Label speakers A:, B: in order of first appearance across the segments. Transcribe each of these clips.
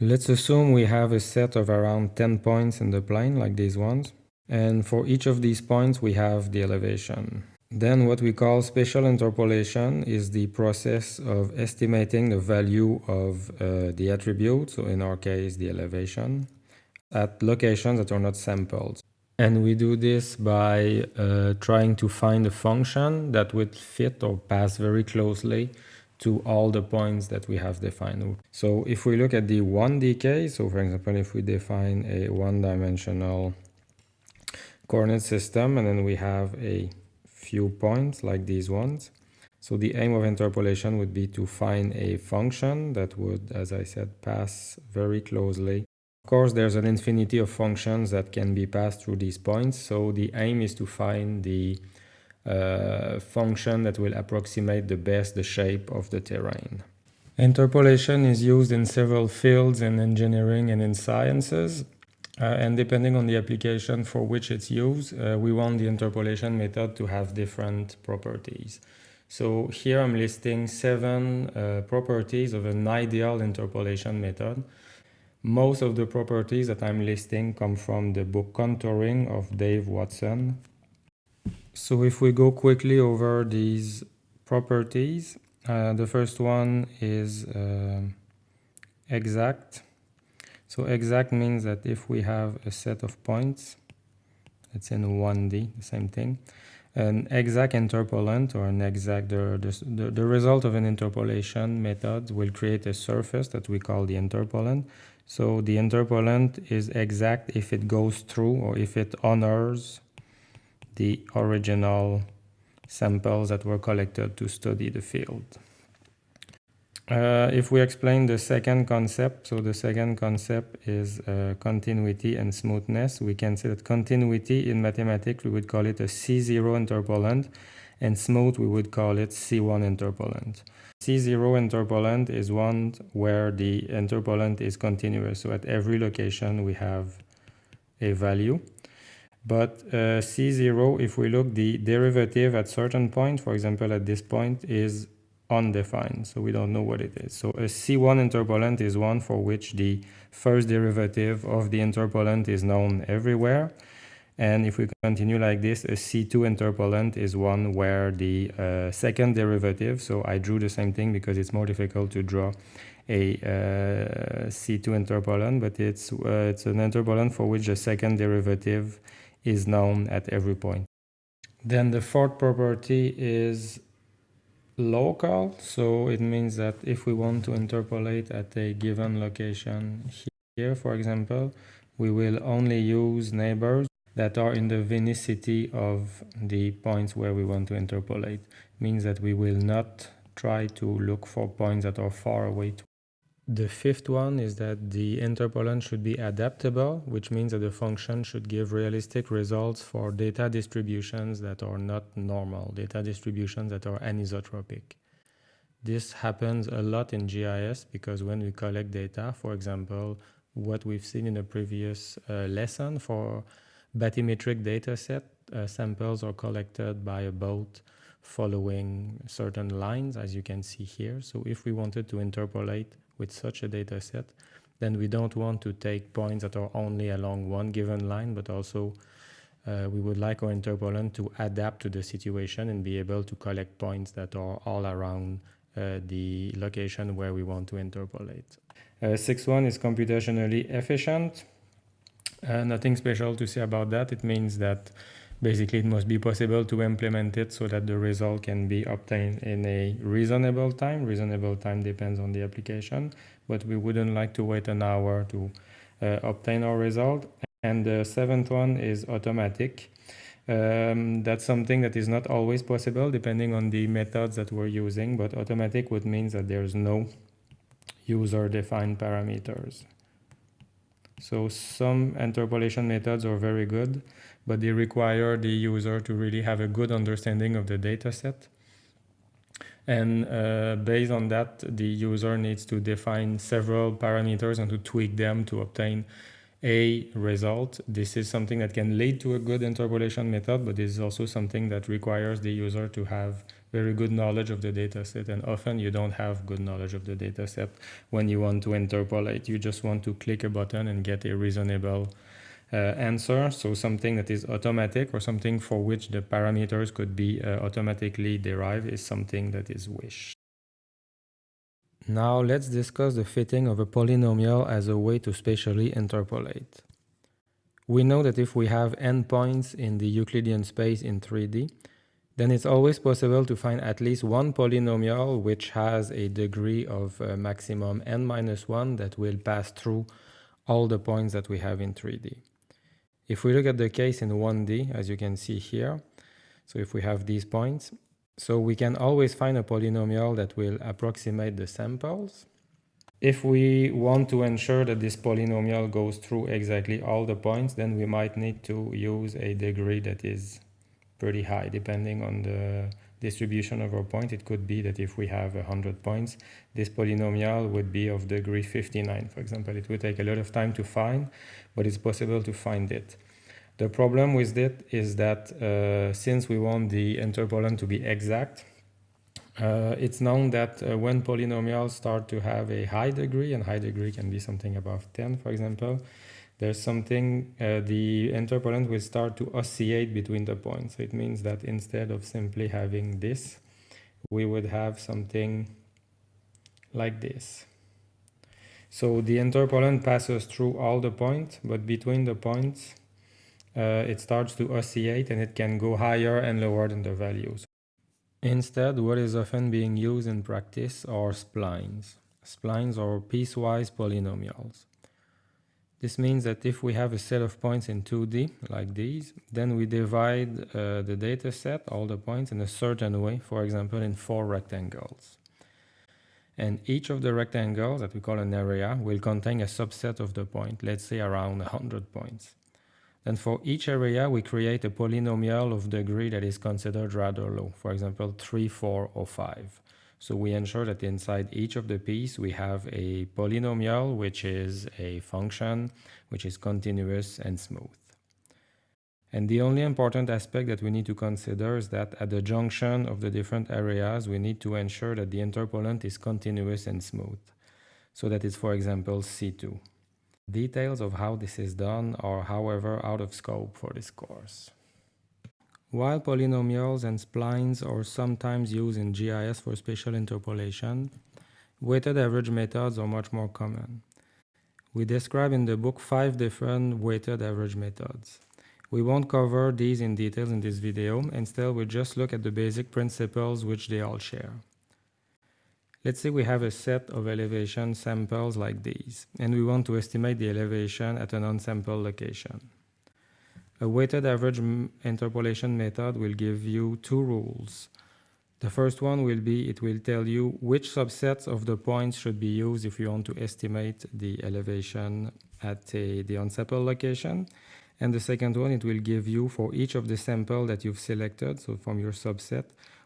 A: Let's assume we have a set of around 10 points in the plane, like these ones. And for each of these points, we have the elevation. Then what we call spatial interpolation is the process of estimating the value of uh, the attribute, so in our case, the elevation, at locations that are not sampled. And we do this by uh, trying to find a function that would fit or pass very closely to all the points that we have defined. So if we look at the 1D case, so for example, if we define a one-dimensional coordinate system and then we have a few points like these ones. So the aim of interpolation would be to find a function that would, as I said, pass very closely. Of course, there's an infinity of functions that can be passed through these points. So the aim is to find the uh, function that will approximate the best the shape of the terrain. Interpolation is used in several fields in engineering and in sciences. Uh, and depending on the application for which it's used, uh, we want the interpolation method to have different properties. So here I'm listing seven uh, properties of an ideal interpolation method. Most of the properties that I'm listing come from the book Contouring of Dave Watson. So if we go quickly over these properties, uh, the first one is uh, exact. So exact means that if we have a set of points, it's in 1D, the same thing, an exact interpolant or an exact, the, the, the result of an interpolation method will create a surface that we call the interpolant. So the interpolant is exact if it goes through or if it honors the original samples that were collected to study the field. Uh, if we explain the second concept, so the second concept is uh, continuity and smoothness. We can say that continuity in mathematics, we would call it a C0 interpolant, and smooth, we would call it C1 interpolant. C0 interpolant is one where the interpolant is continuous. So at every location, we have a value. But uh, C0, if we look, the derivative at certain point, for example, at this point, is undefined, so we don't know what it is. So a C1 interpolant is one for which the first derivative of the interpolant is known everywhere. And if we continue like this, a C2 interpolant is one where the uh, second derivative, so I drew the same thing because it's more difficult to draw a uh, C2 interpolant, but it's, uh, it's an interpolant for which the second derivative is known at every point. Then the fourth property is local so it means that if we want to interpolate at a given location here for example we will only use neighbors that are in the vicinity of the points where we want to interpolate means that we will not try to look for points that are far away the fifth one is that the interpolant should be adaptable, which means that the function should give realistic results for data distributions that are not normal, data distributions that are anisotropic. This happens a lot in GIS because when we collect data, for example, what we've seen in a previous uh, lesson for bathymetric data set, uh, samples are collected by a boat following certain lines, as you can see here. So if we wanted to interpolate with such a data set, then we don't want to take points that are only along one given line, but also uh, we would like our interpolant to adapt to the situation and be able to collect points that are all around uh, the location where we want to interpolate. Uh, 6.1 is computationally efficient. Uh, nothing special to say about that. It means that basically it must be possible to implement it so that the result can be obtained in a reasonable time. Reasonable time depends on the application, but we wouldn't like to wait an hour to uh, obtain our result. And the seventh one is automatic. Um, that's something that is not always possible depending on the methods that we're using, but automatic would mean that there's no user-defined parameters. So some interpolation methods are very good, but they require the user to really have a good understanding of the data set. And uh, based on that, the user needs to define several parameters and to tweak them to obtain a result. This is something that can lead to a good interpolation method, but this is also something that requires the user to have very good knowledge of the data set. And often you don't have good knowledge of the data set when you want to interpolate. You just want to click a button and get a reasonable uh, answer. So something that is automatic or something for which the parameters could be uh, automatically derived is something that is wished. Now let's discuss the fitting of a polynomial as a way to spatially interpolate. We know that if we have n points in the Euclidean space in 3D, then it's always possible to find at least one polynomial which has a degree of uh, maximum n minus 1 that will pass through all the points that we have in 3D. If we look at the case in 1D, as you can see here, so if we have these points, so we can always find a polynomial that will approximate the samples. If we want to ensure that this polynomial goes through exactly all the points, then we might need to use a degree that is pretty high, depending on the distribution of our point. It could be that if we have 100 points, this polynomial would be of degree 59, for example. It would take a lot of time to find, but it's possible to find it. The problem with it is that uh, since we want the interpolant to be exact, uh, it's known that uh, when polynomials start to have a high degree, and high degree can be something above 10, for example, there's something, uh, the interpolant will start to oscillate between the points. So it means that instead of simply having this, we would have something like this. So the interpolant passes through all the points, but between the points, uh, it starts to oscillate and it can go higher and lower than the values. Instead, what is often being used in practice are splines. Splines are piecewise polynomials. This means that if we have a set of points in 2D, like these, then we divide uh, the data set, all the points, in a certain way, for example, in four rectangles. And each of the rectangles that we call an area will contain a subset of the point, let's say around 100 points. Then for each area, we create a polynomial of degree that is considered rather low, for example, 3, 4, or 5. So we ensure that inside each of the piece, we have a polynomial, which is a function, which is continuous and smooth. And the only important aspect that we need to consider is that at the junction of the different areas, we need to ensure that the interpolant is continuous and smooth. So that is, for example, C2. Details of how this is done are however out of scope for this course. While polynomials and splines are sometimes used in GIS for spatial interpolation, weighted average methods are much more common. We describe in the book five different weighted average methods. We won't cover these in detail in this video, instead we'll just look at the basic principles which they all share. Let's say we have a set of elevation samples like these, and we want to estimate the elevation at an unsampled location. A weighted average interpolation method will give you two rules. The first one will be it will tell you which subsets of the points should be used if you want to estimate the elevation at a, the unsampled location. And the second one, it will give you for each of the sample that you've selected, so from your subset,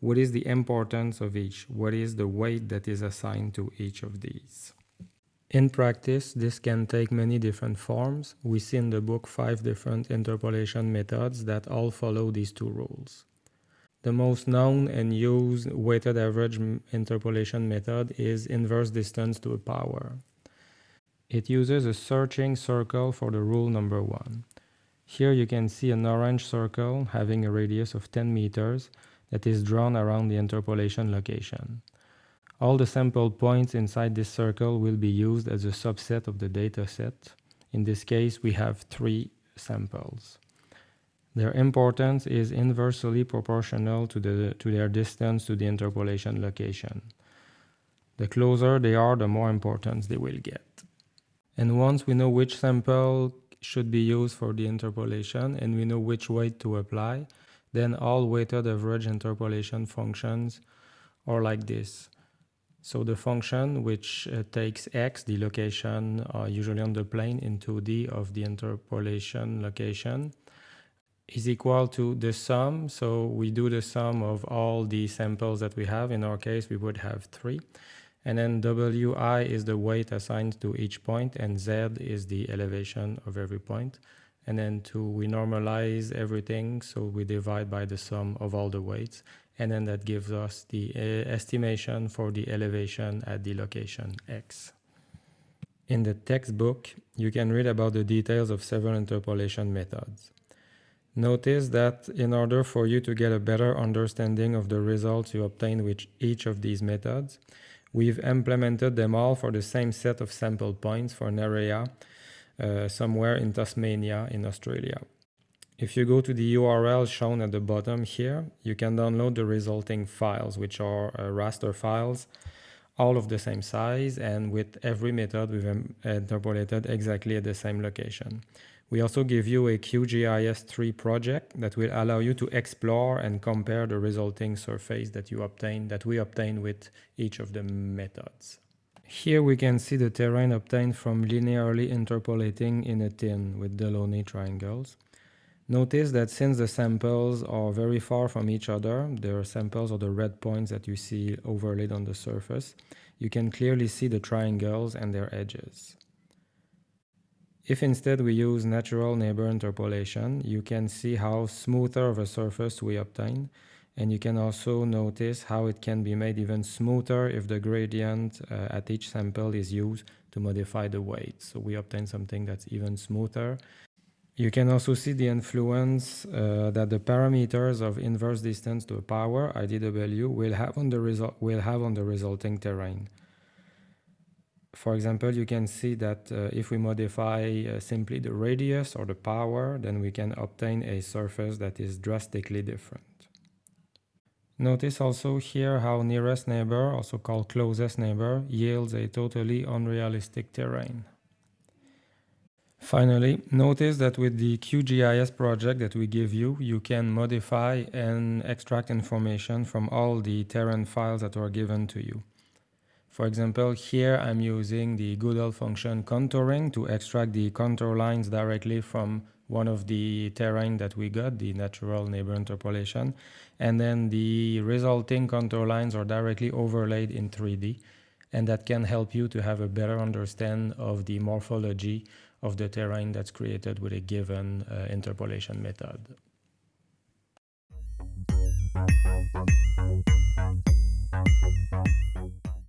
A: what is the importance of each? What is the weight that is assigned to each of these? In practice, this can take many different forms. We see in the book five different interpolation methods that all follow these two rules. The most known and used weighted average interpolation method is inverse distance to a power. It uses a searching circle for the rule number one. Here you can see an orange circle having a radius of 10 meters that is drawn around the interpolation location. All the sample points inside this circle will be used as a subset of the data set. In this case, we have three samples. Their importance is inversely proportional to, the, to their distance to the interpolation location. The closer they are, the more importance they will get. And once we know which sample should be used for the interpolation and we know which weight to apply, then all weighted average interpolation functions are like this. So the function which uh, takes x, the location uh, usually on the plane in 2D of the interpolation location, is equal to the sum. So we do the sum of all the samples that we have. In our case, we would have three. And then Wi is the weight assigned to each point, and Z is the elevation of every point. And then to we normalize everything, so we divide by the sum of all the weights, and then that gives us the uh, estimation for the elevation at the location X. In the textbook, you can read about the details of several interpolation methods. Notice that in order for you to get a better understanding of the results you obtain with each of these methods, we've implemented them all for the same set of sample points for an area uh, somewhere in Tasmania in Australia. If you go to the URL shown at the bottom here, you can download the resulting files, which are uh, raster files, all of the same size, and with every method we've interpolated exactly at the same location. We also give you a QGIS3 project that will allow you to explore and compare the resulting surface that you obtain, that we obtain with each of the methods. Here we can see the terrain obtained from linearly interpolating in a tin with Delaunay triangles. Notice that since the samples are very far from each other, the samples are the red points that you see overlaid on the surface, you can clearly see the triangles and their edges. If instead we use natural neighbor interpolation, you can see how smoother of a surface we obtain, and you can also notice how it can be made even smoother if the gradient uh, at each sample is used to modify the weight. So we obtain something that's even smoother you can also see the influence uh, that the parameters of inverse distance to a power, IDW, will have on the, result will have on the resulting terrain. For example, you can see that uh, if we modify uh, simply the radius or the power, then we can obtain a surface that is drastically different. Notice also here how nearest neighbor, also called closest neighbor, yields a totally unrealistic terrain. Finally, notice that with the QGIS project that we give you, you can modify and extract information from all the terrain files that are given to you. For example, here I'm using the GDAL function contouring to extract the contour lines directly from one of the terrain that we got, the natural neighbor interpolation. And then the resulting contour lines are directly overlaid in 3D. And that can help you to have a better understand of the morphology of the terrain that's created with a given uh, interpolation method.